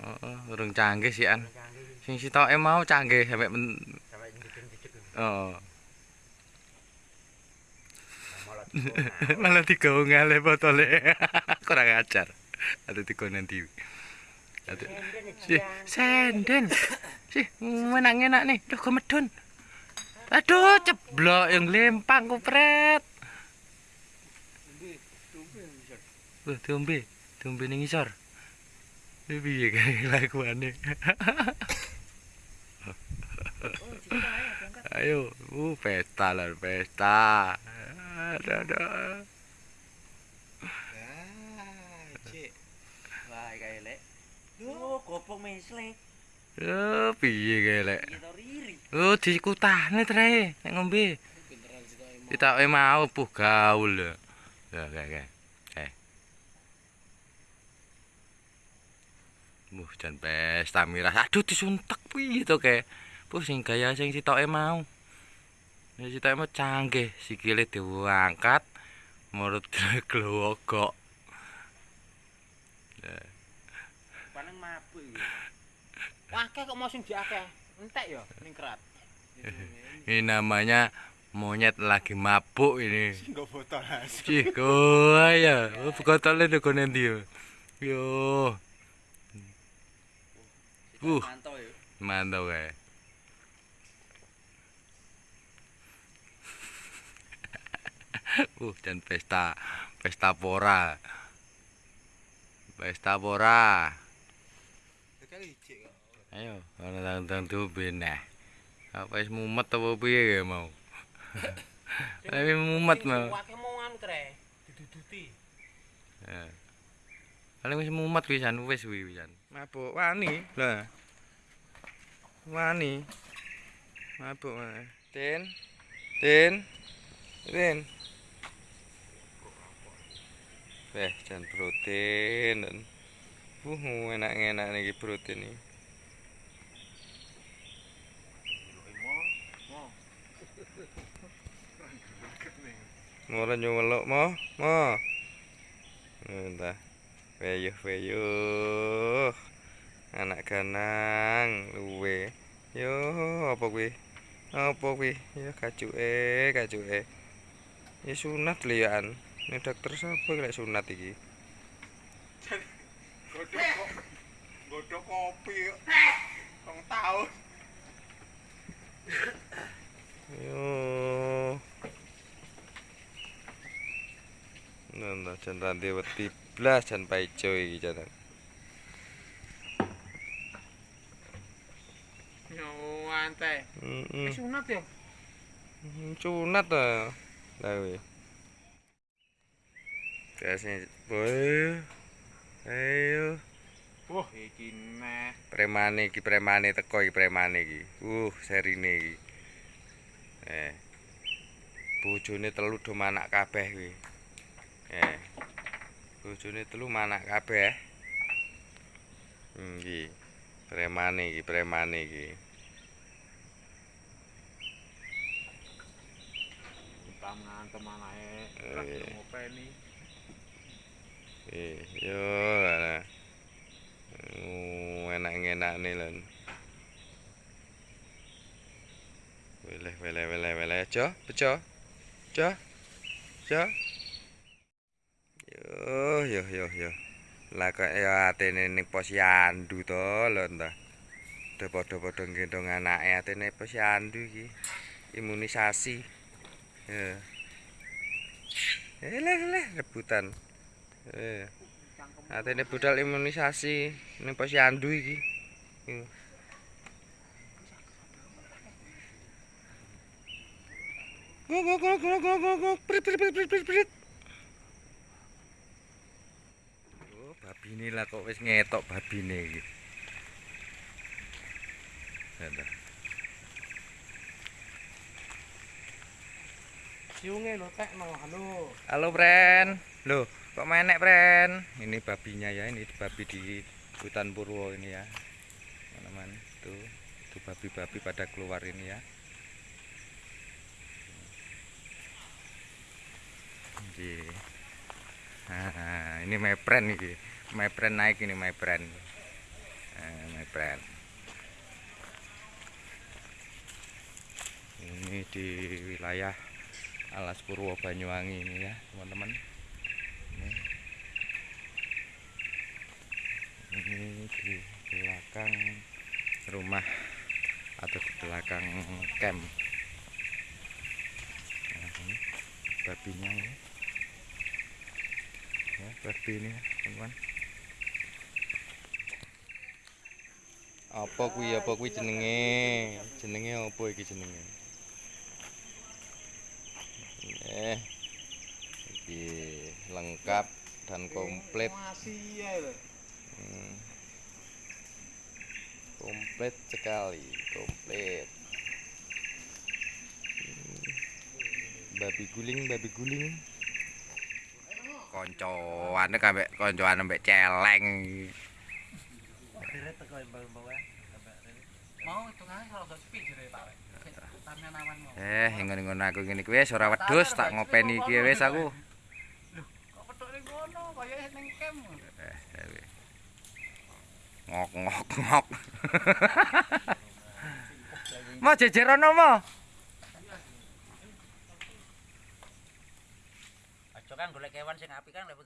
Heeh, urung canggih sih an. Sing sitoke mau canggih sampe men... Sampai nyedek-nyedek. oh. Malah digawe ngale botole. Kurang ajar. Ada dikonen di. Ada. Si, senden. Si, enak-enak nih. Duh, medun. Aduh, ceblok yang lempang kupret. Wah, diombe. Diombe ning isor. Ini piye kae lakuane? Ayo, uh pesta lah, pesta. Ada ada. Ah, gopong piye kae lek? Kita riri. Oh, dikutahne trae nek ngombe. Ditakke mau puh gaul. lho. Ya, kae kae. Muh, jan pesta miras. Aduh, disuntek piye to kae? Puh sing gaya sing sitoke mau. Ya sitoke mau canggih, sikile diangkat, murut glowogok. paling mabuk iki. Wah, akeh kok mau sing diakeh. Entek ya ning kerat. Ini namanya monyet lagi mabuk ini. Enggak botol as. Cih, ya. Oh, botolnya udah kono ndi yo. Yo, Uh. Mantap ya. mantap kae. uh, dan pesta pesta pora. Pesta pora. Ayo, ana tang diombe neh. Apa wis mumet apa piye ya mau? Tapi mumet mau. Mau anu tre. Diduduti. Ya. Paling wis mumet pisan wis kuwi pisan. Mabuk wani lah. Wani. Mabuk. Tin. Tin. Tin. Weh, jan protein. Uh, enak-enak nih protein iki. Mora nyumeluk mo, mo. Entah. Weyuh weyuh. Anak ganang luwe. Yo apa kuwi? Apa kuwi? Ya kacuke, kacuke. Ya sunat lian. Ini dokter sapa lek sunat iki? Godhok kopi. Rong tahun. Yo. Nanda jan randi blas jan paijo iki jan. Yo antai. Heeh. Sunat ya. Sunat ta. Lah kuwi. Biasanya boy. Ayo. Wah, iki meh. Premane iki premane teko iki premane iki. Uh, serine iki. Eh. Bojone telu do manak kabeh kuwi. Eh. Bojone telu manak kabeh. Hmm, iki. Premane iki, premane iki. Kita ngantem anake. Eh. ngopeni. Eh, yo ana. Uh, enak-enak nih lan. Weleh, weleh, weleh, weleh. Jo, bejo. Jo. Jo. Yo. Lah kok ya atene ning posyandu to lho ta. Udah padha-padha gendong anake atene posyandu iki. Imunisasi. Ya. Eh, leh, leh, rebutan. Eh. Atene budal imunisasi ning posyandu iki. Yo. Gok gok gok gok gok gok gok prit prit prit prit prit prit. Oh, babine lah kok wis ngetok babine iki. Ada. Siunge lho tekno, halo. Halo, Pren. Loh, kok menek, Pren? Ini babinya ya, ini babi di hutan Purwo ini ya. Teman-teman, tuh, tuh babi-babi pada keluar ini ya. Nah, ini mepren iki. Mepren naik ini mepren. Pren. Ini di wilayah Alas Purwo Banyuwangi ini ya, teman-teman. Ini. Ini di belakang rumah atau di belakang camp. Nah, ini babinya ini. Ya, babi ini, ya, teman-teman. Apa kuwi apa kuwi jenenge? Jenenge apa iki jenenge? Eh. Iki lengkap dan komplit. Ya. Hmm. Komplit sekali, komplit. Hmm. Babi guling, babi guling. Koncoane kambek koncoan mbek celeng. Deret teko mbak-mbak. Mau hitungane kalau gak sepi jere Pak. Tamian awan mau. Eh, ngono-ngono aku ngene kuwi wis ora wedhus tak ngopeni iki wis aku. Kok petuk ning kono kaya ning kem. Ngok ngok ngok. Mau jejerono mo. Aja kan golek kewan sing apik kan lek